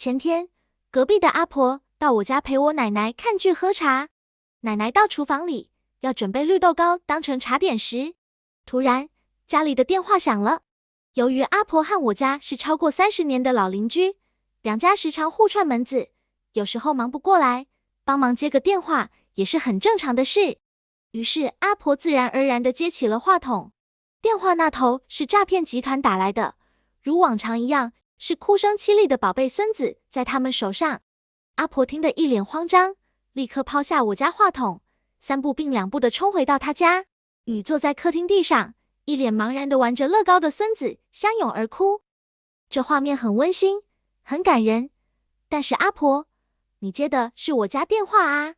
前天，隔壁的阿婆到我家陪我奶奶看剧喝茶。奶奶到厨房里要准备绿豆糕当成茶点时，突然家里的电话响了。由于阿婆和我家是超过三十年的老邻居，两家时常互串门子，有时候忙不过来，帮忙接个电话也是很正常的事。于是阿婆自然而然地接起了话筒。电话那头是诈骗集团打来的，如往常一样。是哭声凄厉的宝贝孙子在他们手上，阿婆听得一脸慌张，立刻抛下我家话筒，三步并两步的冲回到他家，与坐在客厅地上一脸茫然的玩着乐高的孙子相拥而哭。这画面很温馨，很感人。但是阿婆，你接的是我家电话啊！